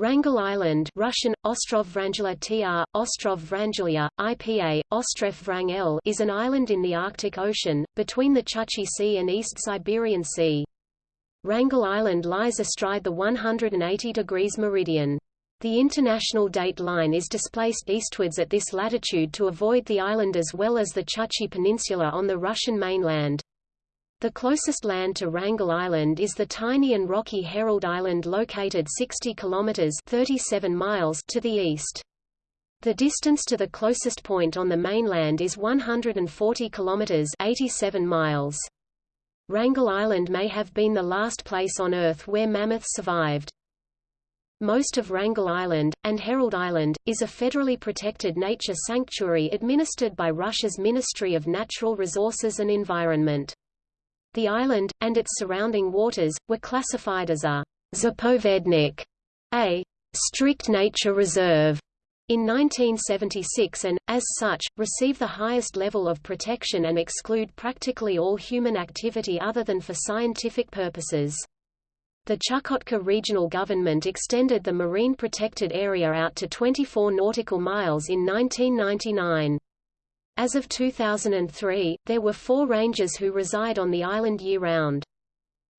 Wrangel Island Russian, Ostrov Vrangela tr, Ostrov Vrangelia, IPA, Ostrov Vrangel is an island in the Arctic Ocean, between the Chukchi Sea and East Siberian Sea. Wrangel Island lies astride the 180 degrees meridian. The international date line is displaced eastwards at this latitude to avoid the island as well as the Chukchi Peninsula on the Russian mainland. The closest land to Wrangel Island is the tiny and rocky Herald Island located 60 kilometers 37 miles to the east. The distance to the closest point on the mainland is 140 kilometers 87 miles. Wrangel Island may have been the last place on Earth where mammoths survived. Most of Wrangel Island, and Herald Island, is a federally protected nature sanctuary administered by Russia's Ministry of Natural Resources and Environment. The island, and its surrounding waters, were classified as a zapovednik, a strict nature reserve, in 1976 and, as such, receive the highest level of protection and exclude practically all human activity other than for scientific purposes. The Chukotka regional government extended the marine protected area out to 24 nautical miles in 1999. As of 2003, there were four rangers who reside on the island year-round.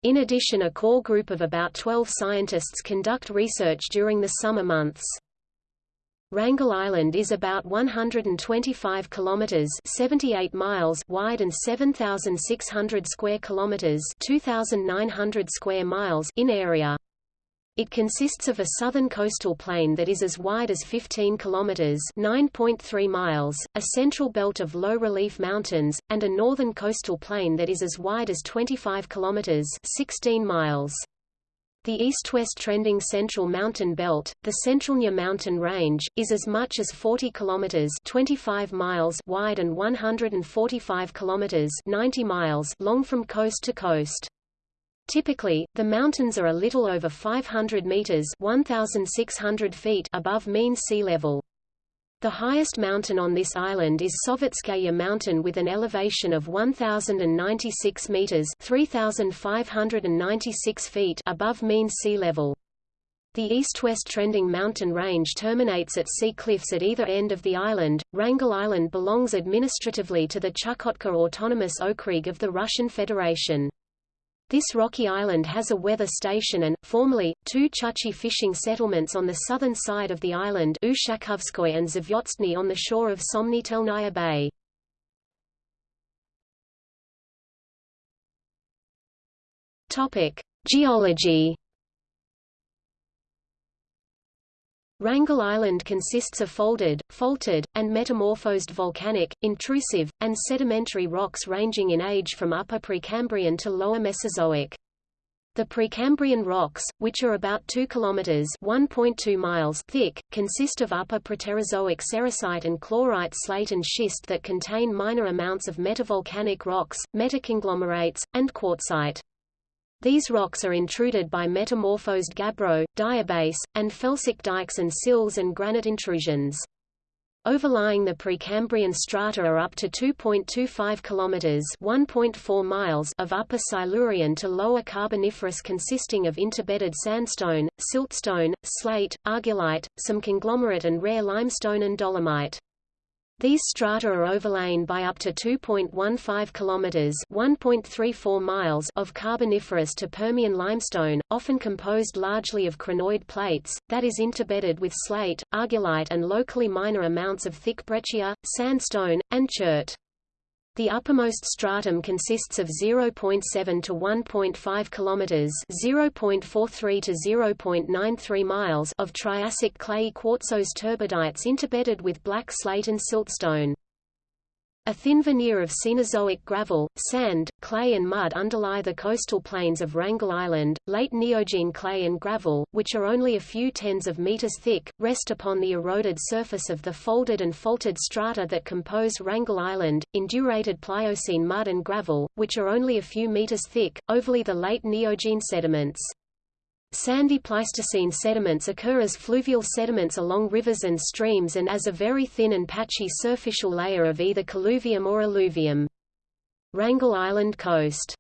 In addition a core group of about 12 scientists conduct research during the summer months. Wrangel Island is about 125 kilometers (78 miles) wide and 7600 square kilometers (2900 square miles) in area. It consists of a southern coastal plain that is as wide as 15 kilometers (9.3 miles), a central belt of low-relief mountains, and a northern coastal plain that is as wide as 25 kilometers (16 miles). The east-west trending central mountain belt, the Tsentralnaya mountain range, is as much as 40 kilometers (25 miles) wide and 145 kilometers (90 miles) long from coast to coast. Typically, the mountains are a little over 500 meters 1,600 feet above mean sea level. The highest mountain on this island is Sovetskaya Mountain with an elevation of 1,096 meters 3,596 feet above mean sea level. The east-west trending mountain range terminates at sea cliffs at either end of the island. Wrangel Island belongs administratively to the Chukotka Autonomous Okrug of the Russian Federation. This rocky island has a weather station and, formerly, two Chukchi fishing settlements on the southern side of the island Ushakovskoy and Zvyozdny on the shore of Somnitelnaya Bay. Topic. Geology Wrangel Island consists of folded, faulted, and metamorphosed volcanic, intrusive, and sedimentary rocks ranging in age from Upper Precambrian to Lower Mesozoic. The Precambrian rocks, which are about 2 kilometers (1.2 miles) thick, consist of Upper Proterozoic sericite and chlorite slate and schist that contain minor amounts of metavolcanic rocks, metaconglomerates, and quartzite. These rocks are intruded by metamorphosed gabbro, diabase, and felsic dikes and sills and granite intrusions. Overlying the Precambrian strata are up to 2.25 kilometers (1.4 miles) of Upper Silurian to Lower Carboniferous consisting of interbedded sandstone, siltstone, slate, argillite, some conglomerate and rare limestone and dolomite. These strata are overlain by up to 2.15 kilometers (1.34 miles) of Carboniferous to Permian limestone, often composed largely of crinoid plates, that is interbedded with slate, argillite and locally minor amounts of thick breccia, sandstone, and chert. The uppermost stratum consists of 0.7 to 1.5 kilometers, 0.43 to 0.93 miles of Triassic clayey quartzose turbidites interbedded with black slate and siltstone. A thin veneer of Cenozoic gravel, sand, clay and mud underlie the coastal plains of Wrangel Island. Late Neogene clay and gravel, which are only a few tens of meters thick, rest upon the eroded surface of the folded and faulted strata that compose Wrangel Island. Indurated Pliocene mud and gravel, which are only a few meters thick, overlay the late Neogene sediments. Sandy Pleistocene sediments occur as fluvial sediments along rivers and streams and as a very thin and patchy surficial layer of either colluvium or alluvium. Wrangel Island coast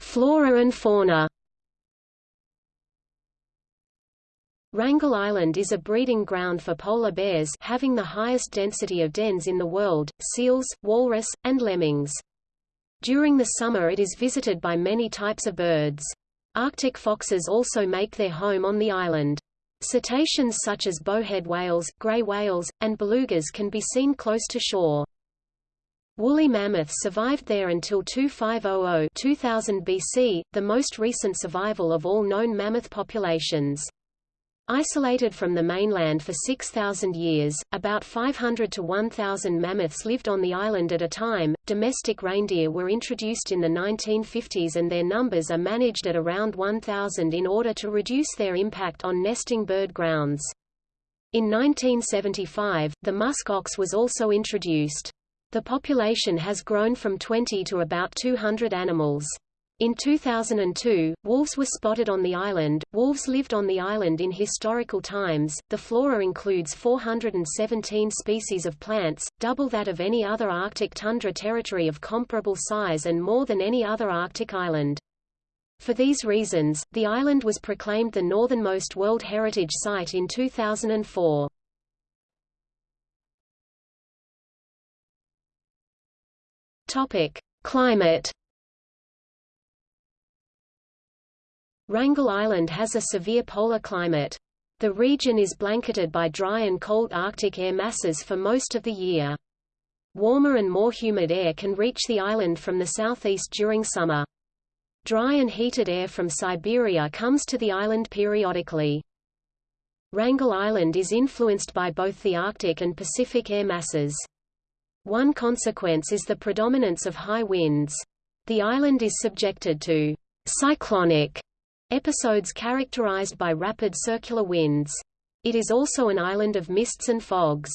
Flora and fauna Wrangel Island is a breeding ground for polar bears having the highest density of dens in the world, seals, walrus, and lemmings. During the summer it is visited by many types of birds. Arctic foxes also make their home on the island. Cetaceans such as bowhead whales, gray whales, and belugas can be seen close to shore. Woolly mammoths survived there until 2500 2000 BC, the most recent survival of all known mammoth populations. Isolated from the mainland for 6,000 years, about 500 to 1,000 mammoths lived on the island at a time. Domestic reindeer were introduced in the 1950s and their numbers are managed at around 1,000 in order to reduce their impact on nesting bird grounds. In 1975, the musk ox was also introduced. The population has grown from 20 to about 200 animals. In 2002, wolves were spotted on the island. Wolves lived on the island in historical times. The flora includes 417 species of plants, double that of any other Arctic tundra territory of comparable size and more than any other Arctic island. For these reasons, the island was proclaimed the northernmost World Heritage Site in 2004. Topic: Climate Wrangel Island has a severe polar climate. The region is blanketed by dry and cold Arctic air masses for most of the year. Warmer and more humid air can reach the island from the southeast during summer. Dry and heated air from Siberia comes to the island periodically. Wrangel Island is influenced by both the Arctic and Pacific air masses. One consequence is the predominance of high winds. The island is subjected to cyclonic Episodes characterized by rapid circular winds. It is also an island of mists and fogs.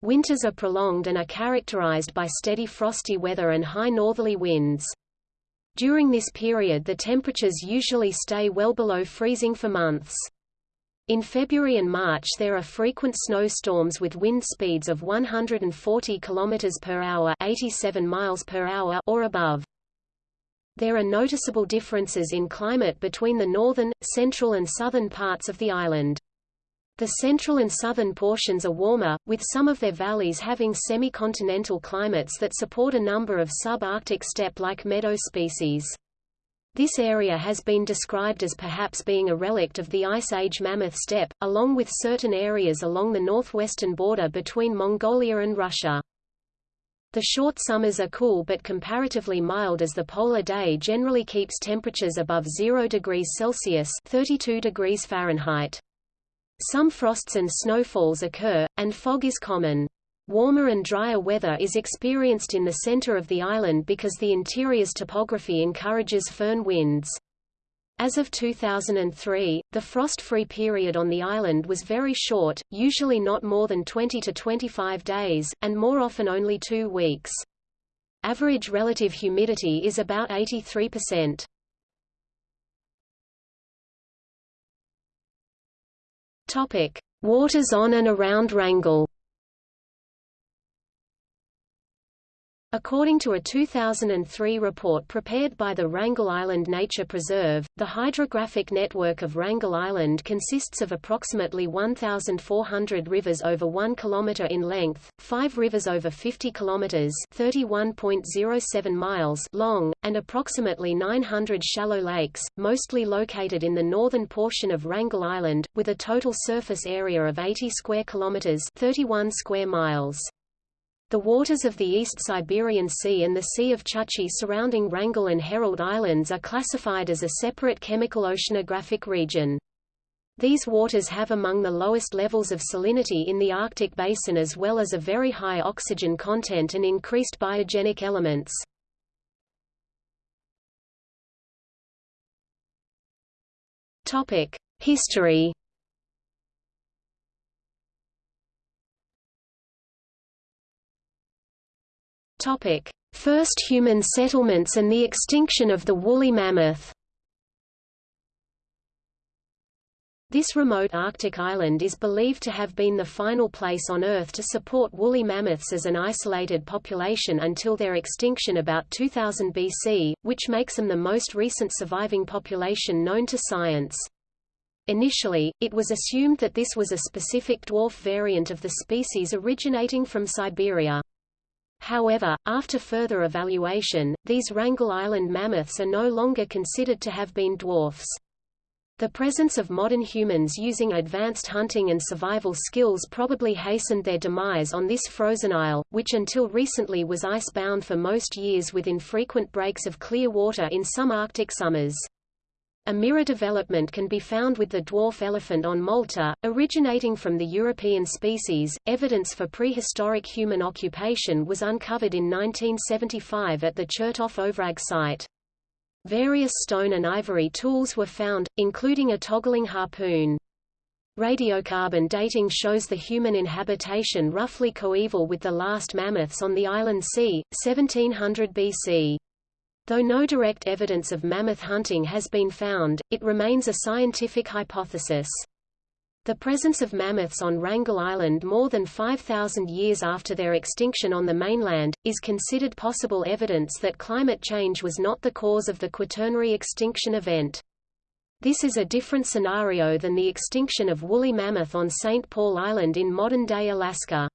Winters are prolonged and are characterized by steady frosty weather and high northerly winds. During this period the temperatures usually stay well below freezing for months. In February and March there are frequent snowstorms with wind speeds of 140 km per hour, 87 miles per hour or above. There are noticeable differences in climate between the northern, central and southern parts of the island. The central and southern portions are warmer, with some of their valleys having semi-continental climates that support a number of sub-Arctic steppe-like meadow species. This area has been described as perhaps being a relict of the Ice Age mammoth steppe, along with certain areas along the northwestern border between Mongolia and Russia. The short summers are cool but comparatively mild as the polar day generally keeps temperatures above 0 degrees Celsius 32 degrees Fahrenheit. Some frosts and snowfalls occur, and fog is common. Warmer and drier weather is experienced in the center of the island because the interior's topography encourages föhn winds. As of 2003, the frost-free period on the island was very short, usually not more than 20 to 25 days, and more often only two weeks. Average relative humidity is about 83%. Topic: Waters on and around Wrangel. According to a 2003 report prepared by the Wrangel Island Nature Preserve, the hydrographic network of Wrangel Island consists of approximately 1,400 rivers over 1 km in length, 5 rivers over 50 km 31.07 miles long, and approximately 900 shallow lakes, mostly located in the northern portion of Wrangel Island, with a total surface area of 80 square kilometers 31 square miles. The waters of the East Siberian Sea and the Sea of Chukchi surrounding Wrangel and Herald Islands are classified as a separate chemical oceanographic region. These waters have among the lowest levels of salinity in the Arctic basin as well as a very high oxygen content and increased biogenic elements. History Topic: First human settlements and the extinction of the woolly mammoth. This remote Arctic island is believed to have been the final place on Earth to support woolly mammoths as an isolated population until their extinction about 2000 BC, which makes them the most recent surviving population known to science. Initially, it was assumed that this was a specific dwarf variant of the species originating from Siberia. However, after further evaluation, these Wrangel Island mammoths are no longer considered to have been dwarfs. The presence of modern humans using advanced hunting and survival skills probably hastened their demise on this frozen isle, which until recently was ice-bound for most years with infrequent breaks of clear water in some Arctic summers. A mirror development can be found with the dwarf elephant on Malta, originating from the European species. Evidence for prehistoric human occupation was uncovered in 1975 at the Chertov Ovrag site. Various stone and ivory tools were found, including a toggling harpoon. Radiocarbon dating shows the human inhabitation roughly coeval with the last mammoths on the island c. 1700 BC. Though no direct evidence of mammoth hunting has been found, it remains a scientific hypothesis. The presence of mammoths on Wrangel Island more than 5,000 years after their extinction on the mainland, is considered possible evidence that climate change was not the cause of the Quaternary extinction event. This is a different scenario than the extinction of woolly mammoth on St. Paul Island in modern-day Alaska.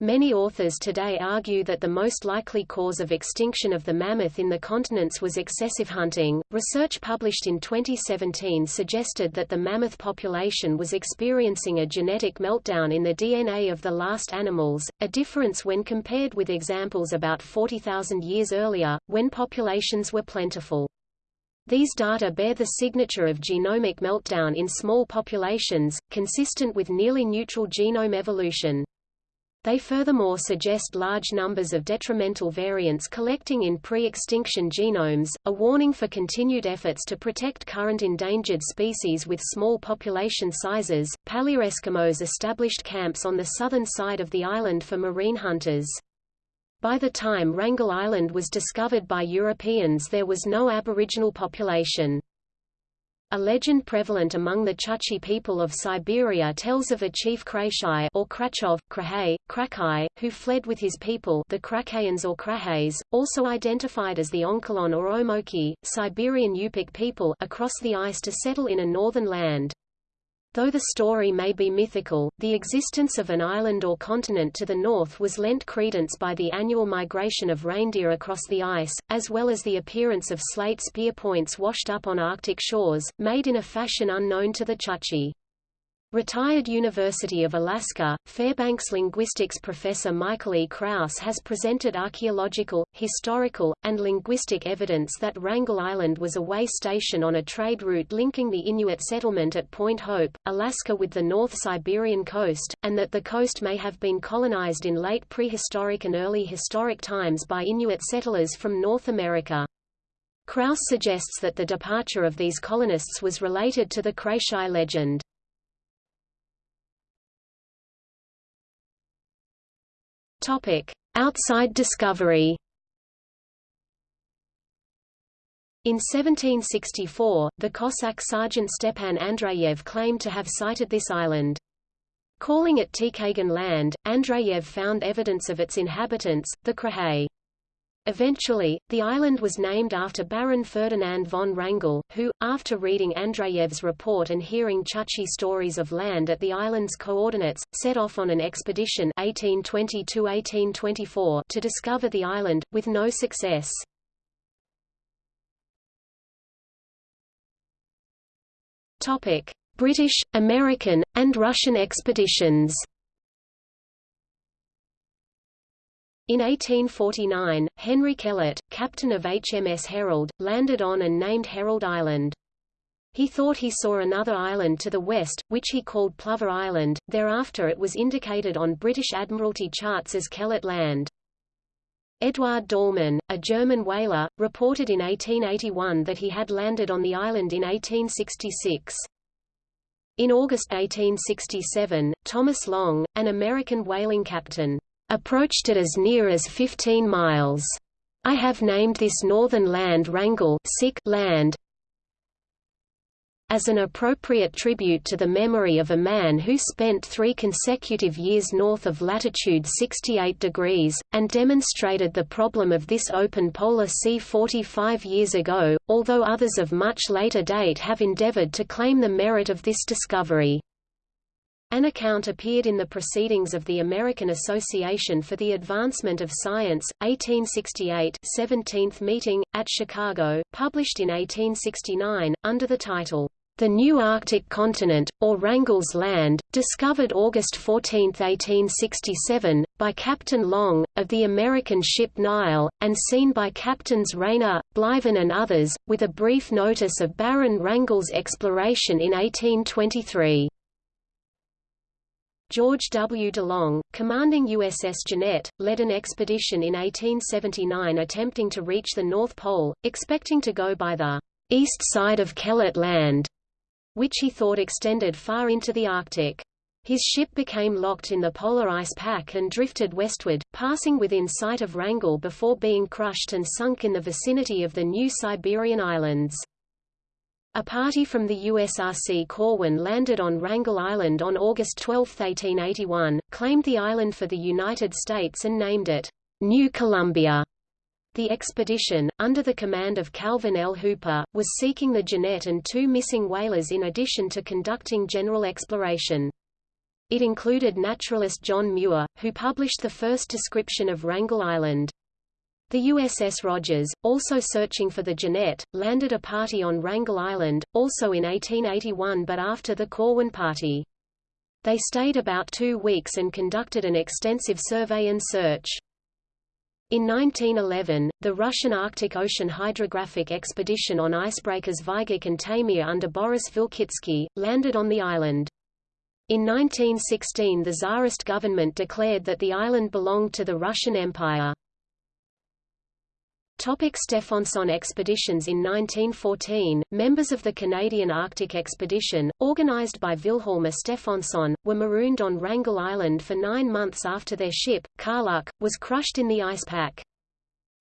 Many authors today argue that the most likely cause of extinction of the mammoth in the continents was excessive hunting. Research published in 2017 suggested that the mammoth population was experiencing a genetic meltdown in the DNA of the last animals, a difference when compared with examples about 40,000 years earlier, when populations were plentiful. These data bear the signature of genomic meltdown in small populations, consistent with nearly neutral genome evolution. They furthermore suggest large numbers of detrimental variants collecting in pre-extinction genomes, a warning for continued efforts to protect current endangered species with small population sizes. Paleoeskimos established camps on the southern side of the island for marine hunters. By the time Wrangel Island was discovered by Europeans there was no Aboriginal population. A legend prevalent among the Chukchi people of Siberia tells of a chief Krashai or Krachov, Krahay, Krakai, who fled with his people the Krakayans or Krahays, also identified as the Onkilon or Omoki, Siberian Yupik people across the ice to settle in a northern land. Though the story may be mythical, the existence of an island or continent to the north was lent credence by the annual migration of reindeer across the ice, as well as the appearance of slate spear points washed up on Arctic shores, made in a fashion unknown to the Chukchi. Retired University of Alaska, Fairbanks linguistics professor Michael E. Krauss has presented archaeological, historical, and linguistic evidence that Wrangel Island was a way station on a trade route linking the Inuit settlement at Point Hope, Alaska with the North Siberian coast, and that the coast may have been colonized in late prehistoric and early historic times by Inuit settlers from North America. Krauss suggests that the departure of these colonists was related to the Krashai legend. Topic: Outside discovery. In 1764, the Cossack sergeant Stepan Andreyev claimed to have sighted this island. Calling it Tikhagan land, Andreyev found evidence of its inhabitants, the Krahay. Eventually, the island was named after Baron Ferdinand von Wrangel, who, after reading Andreyev's report and hearing Chukchi stories of land at the island's coordinates, set off on an expedition 1820 to discover the island, with no success. British, American, and Russian expeditions In 1849, Henry Kellett, captain of HMS Herald, landed on and named Herald Island. He thought he saw another island to the west, which he called Plover Island, thereafter it was indicated on British Admiralty charts as Kellett Land. Eduard Dallmann, a German whaler, reported in 1881 that he had landed on the island in 1866. In August 1867, Thomas Long, an American whaling captain, approached it as near as 15 miles. I have named this northern land Wrangel land. as an appropriate tribute to the memory of a man who spent three consecutive years north of latitude 68 degrees, and demonstrated the problem of this open polar sea 45 years ago, although others of much later date have endeavored to claim the merit of this discovery. An account appeared in the Proceedings of the American Association for the Advancement of Science, 1868 17th meeting, at Chicago, published in 1869, under the title, The New Arctic Continent, or Wrangell's Land, discovered August 14, 1867, by Captain Long, of the American ship Nile, and seen by Captains Rayner, Bliven and others, with a brief notice of Baron Wrangell's exploration in 1823. George W. DeLong, commanding USS Jeannette, led an expedition in 1879 attempting to reach the North Pole, expecting to go by the east side of Kellett Land, which he thought extended far into the Arctic. His ship became locked in the polar ice pack and drifted westward, passing within sight of Wrangel before being crushed and sunk in the vicinity of the New Siberian Islands. A party from the USRC Corwin landed on Wrangel Island on August 12, 1881, claimed the island for the United States and named it New Columbia. The expedition, under the command of Calvin L. Hooper, was seeking the Jeannette and two missing whalers in addition to conducting general exploration. It included naturalist John Muir, who published the first description of Wrangel Island. The USS Rodgers, also searching for the Jeannette, landed a party on Wrangel Island, also in 1881 but after the Corwin party. They stayed about two weeks and conducted an extensive survey and search. In 1911, the Russian Arctic Ocean Hydrographic Expedition on icebreakers Vaygach and Taimyr under Boris Vilkitsky, landed on the island. In 1916 the Tsarist government declared that the island belonged to the Russian Empire. Topic Stefansson expeditions In 1914, members of the Canadian Arctic Expedition, organized by Wilhelm Stefansson, were marooned on Wrangel Island for nine months after their ship, Karluk, was crushed in the ice pack.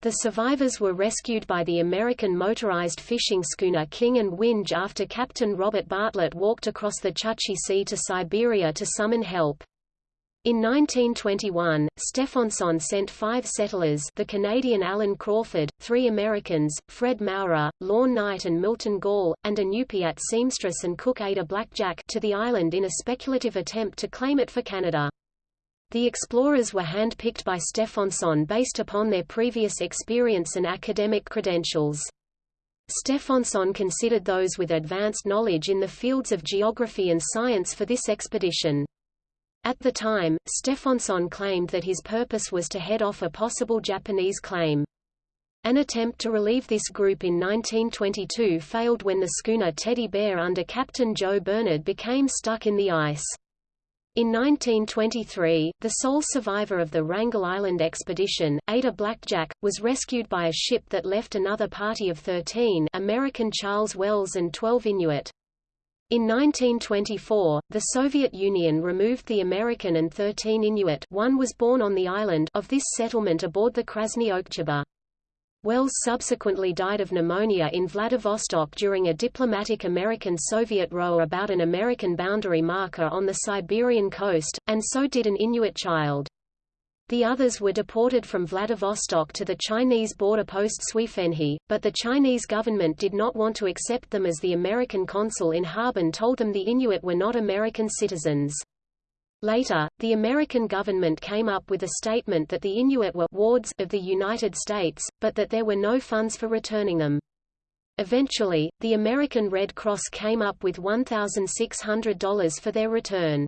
The survivors were rescued by the American motorized fishing schooner King and Winge after Captain Robert Bartlett walked across the Chukchi Sea to Siberia to summon help. In 1921, Stefansson sent five settlers the Canadian Alan Crawford, three Americans, Fred Maurer, Lorne Knight and Milton Gall, and Inupiat seamstress and cook Ada Blackjack to the island in a speculative attempt to claim it for Canada. The explorers were hand-picked by Stefansson based upon their previous experience and academic credentials. Stefansson considered those with advanced knowledge in the fields of geography and science for this expedition. At the time, Stefansson claimed that his purpose was to head off a possible Japanese claim. An attempt to relieve this group in 1922 failed when the schooner Teddy Bear under Captain Joe Bernard became stuck in the ice. In 1923, the sole survivor of the Wrangel Island expedition, Ada Blackjack, was rescued by a ship that left another party of 13 American Charles Wells and 12 Inuit. In 1924, the Soviet Union removed the American and 13 Inuit one was born on the island of this settlement aboard the Krasny Oktyabr. Wells subsequently died of pneumonia in Vladivostok during a diplomatic American-Soviet row about an American boundary marker on the Siberian coast, and so did an Inuit child. The others were deported from Vladivostok to the Chinese border post Suifenhe, but the Chinese government did not want to accept them as the American consul in Harbin told them the Inuit were not American citizens. Later, the American government came up with a statement that the Inuit were wards of the United States, but that there were no funds for returning them. Eventually, the American Red Cross came up with $1,600 for their return.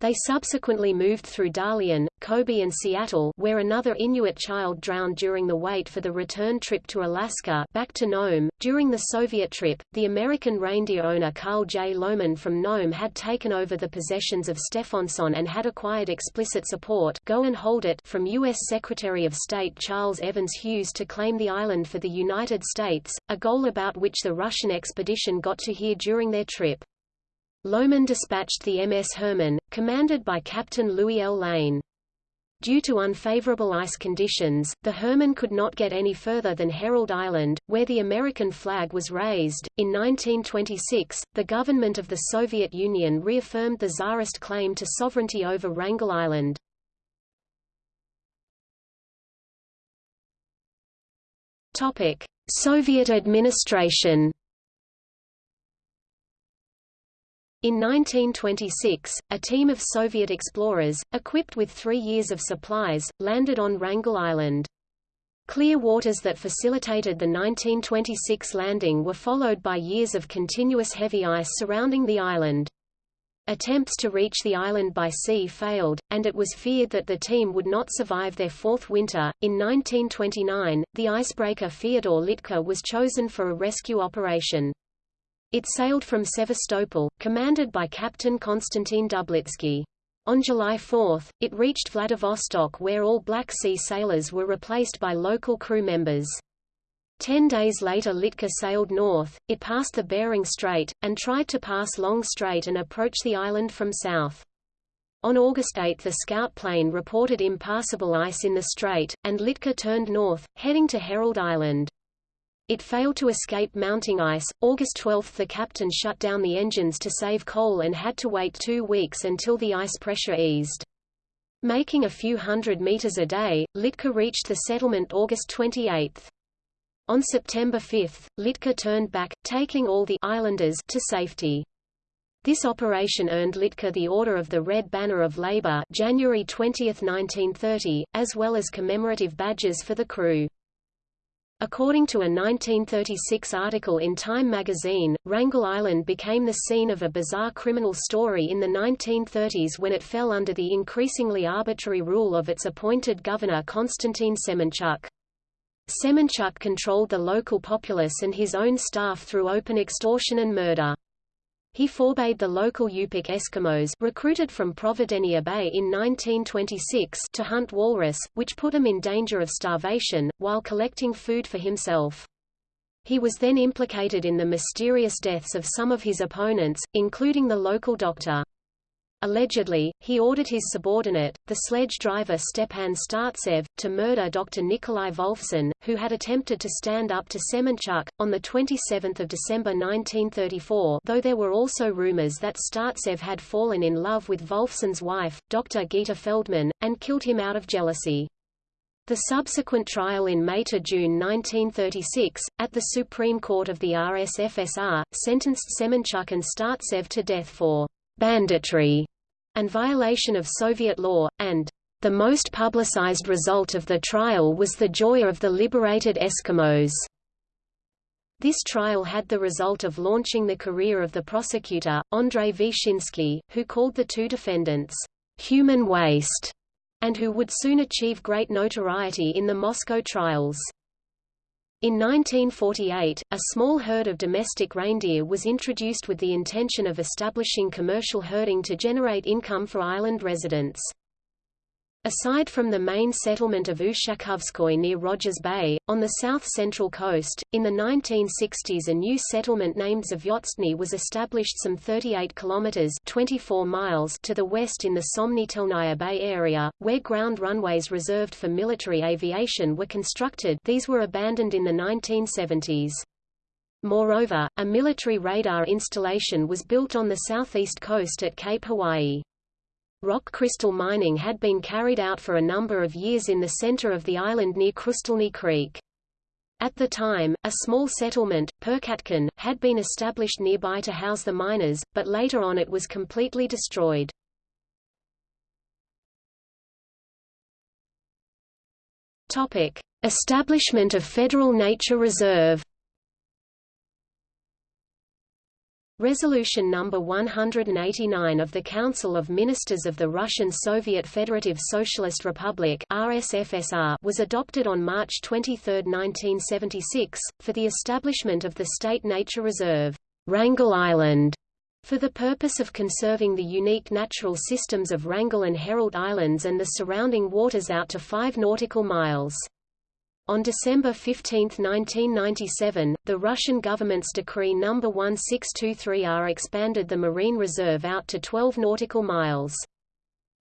They subsequently moved through Dalian, Kobe and Seattle where another Inuit child drowned during the wait for the return trip to Alaska back to Nome. During the Soviet trip, the American reindeer owner Carl J. Lomen from Nome had taken over the possessions of Stefansson and had acquired explicit support go and hold it from U.S. Secretary of State Charles Evans Hughes to claim the island for the United States, a goal about which the Russian expedition got to hear during their trip. Lomen dispatched the MS Hermann, commanded by Captain Louis L. Lane. Due to unfavorable ice conditions, the Hermann could not get any further than Herald Island, where the American flag was raised. In 1926, the government of the Soviet Union reaffirmed the Tsarist claim to sovereignty over Wrangel Island. Topic: Soviet administration. In 1926, a team of Soviet explorers, equipped with three years of supplies, landed on Wrangel Island. Clear waters that facilitated the 1926 landing were followed by years of continuous heavy ice surrounding the island. Attempts to reach the island by sea failed, and it was feared that the team would not survive their fourth winter. In 1929, the icebreaker Fyodor Litke was chosen for a rescue operation. It sailed from Sevastopol, commanded by Captain Konstantin Dublitsky. On July 4, it reached Vladivostok where all Black Sea sailors were replaced by local crew members. Ten days later Litke sailed north, it passed the Bering Strait, and tried to pass Long Strait and approach the island from south. On August 8 the scout plane reported impassable ice in the strait, and Litke turned north, heading to Herald Island. It failed to escape mounting ice. August 12 the captain shut down the engines to save coal and had to wait two weeks until the ice pressure eased. Making a few hundred meters a day, Litke reached the settlement August 28. On September 5, Litke turned back, taking all the islanders to safety. This operation earned Litke the Order of the Red Banner of Labor January 20, 1930, as well as commemorative badges for the crew. According to a 1936 article in Time magazine, Wrangel Island became the scene of a bizarre criminal story in the 1930s when it fell under the increasingly arbitrary rule of its appointed governor Konstantin Semenchuk. Semenchuk controlled the local populace and his own staff through open extortion and murder. He forbade the local Yupik Eskimos recruited from Providenia Bay in 1926 to hunt walrus, which put them in danger of starvation, while collecting food for himself. He was then implicated in the mysterious deaths of some of his opponents, including the local doctor. Allegedly, he ordered his subordinate, the sledge driver Stepan Startsev, to murder Dr. Nikolai Wolfson, who had attempted to stand up to Semenchuk, on 27 December 1934 though there were also rumors that Startsev had fallen in love with Wolfson's wife, Dr. Gita Feldman, and killed him out of jealousy. The subsequent trial in May to June 1936, at the Supreme Court of the RSFSR, sentenced Semenchuk and Startsev to death for banditry and violation of Soviet law, and the most publicized result of the trial was the joy of the liberated Eskimos. This trial had the result of launching the career of the prosecutor, Andrei Vyshinsky, who called the two defendants, human waste, and who would soon achieve great notoriety in the Moscow trials. In 1948, a small herd of domestic reindeer was introduced with the intention of establishing commercial herding to generate income for island residents. Aside from the main settlement of Ushakovskoye near Rogers Bay, on the south-central coast, in the 1960s a new settlement named Zvyozdny was established some 38 kilometers 24 miles to the west in the Somnitelnaya Bay area, where ground runways reserved for military aviation were constructed these were abandoned in the 1970s. Moreover, a military radar installation was built on the southeast coast at Cape Hawaii. Rock crystal mining had been carried out for a number of years in the center of the island near Krustelny Creek. At the time, a small settlement, Perkatkun, had been established nearby to house the miners, but later on it was completely destroyed. Topic: Establishment of Federal Nature Reserve Resolution number 189 of the Council of Ministers of the Russian Soviet Federative Socialist Republic (RSFSR) was adopted on March 23, 1976, for the establishment of the State Nature Reserve, Wrangel Island, for the purpose of conserving the unique natural systems of Wrangel and Herald Islands and the surrounding waters out to 5 nautical miles. On December 15, 1997, the Russian government's Decree No. 1623-R expanded the marine reserve out to 12 nautical miles.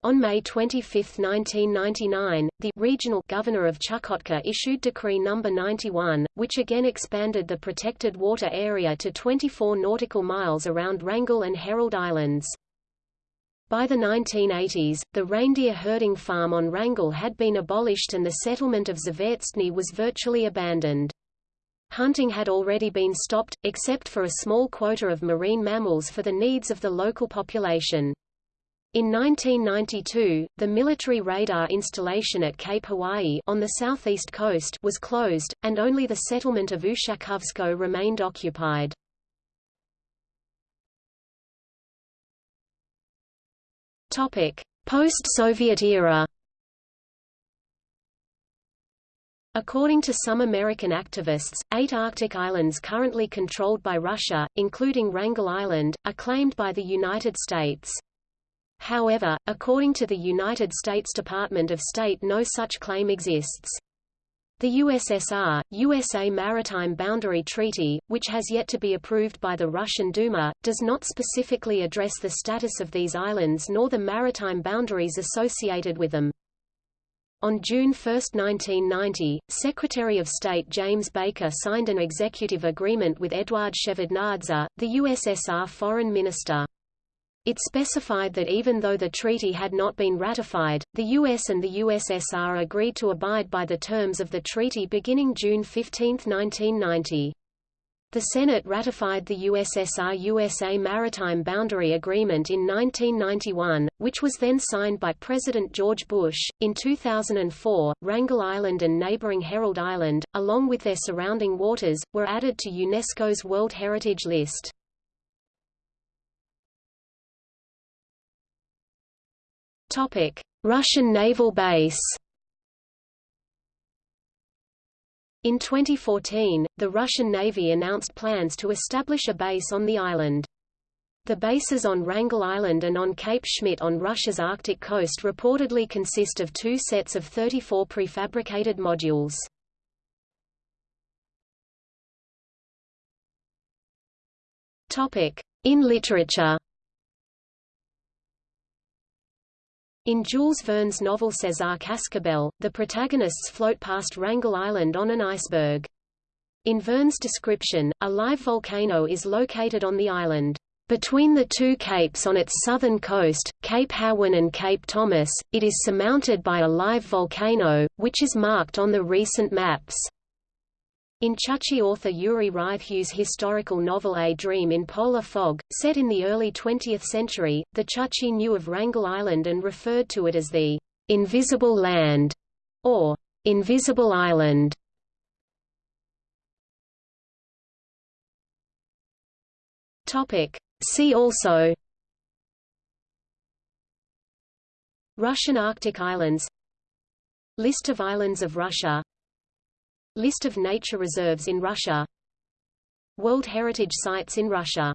On May 25, 1999, the regional governor of Chukotka issued Decree No. 91, which again expanded the protected water area to 24 nautical miles around Wrangel and Herald Islands. By the 1980s, the reindeer herding farm on Wrangel had been abolished and the settlement of Zavertstny was virtually abandoned. Hunting had already been stopped, except for a small quota of marine mammals for the needs of the local population. In 1992, the military radar installation at Cape Hawaii on the southeast coast was closed, and only the settlement of Ushakovsko remained occupied. Post-Soviet era According to some American activists, eight Arctic islands currently controlled by Russia, including Wrangel Island, are claimed by the United States. However, according to the United States Department of State no such claim exists. The USSR, USA Maritime Boundary Treaty, which has yet to be approved by the Russian Duma, does not specifically address the status of these islands nor the maritime boundaries associated with them. On June 1, 1990, Secretary of State James Baker signed an executive agreement with Eduard Shevardnadze, the USSR foreign minister. It specified that even though the treaty had not been ratified, the US and the USSR agreed to abide by the terms of the treaty beginning June 15, 1990. The Senate ratified the USSR-USA Maritime Boundary Agreement in 1991, which was then signed by President George Bush. In 2004, Wrangel Island and neighboring Herald Island, along with their surrounding waters, were added to UNESCO's World Heritage List. Topic: Russian naval base. In 2014, the Russian Navy announced plans to establish a base on the island. The bases on Wrangel Island and on Cape Schmidt on Russia's Arctic coast reportedly consist of two sets of 34 prefabricated modules. In literature In Jules Verne's novel César Cascabel, the protagonists float past Wrangel Island on an iceberg. In Verne's description, a live volcano is located on the island. Between the two capes on its southern coast, Cape Hawan and Cape Thomas, it is surmounted by a live volcano, which is marked on the recent maps. In Chukchi author Yuri Rytkheu's historical novel A Dream in Polar Fog, set in the early 20th century, the Chukchi knew of Wrangel Island and referred to it as the Invisible Land or Invisible Island. See also. Russian Arctic Islands. List of islands of Russia List of nature reserves in Russia. World Heritage Sites in Russia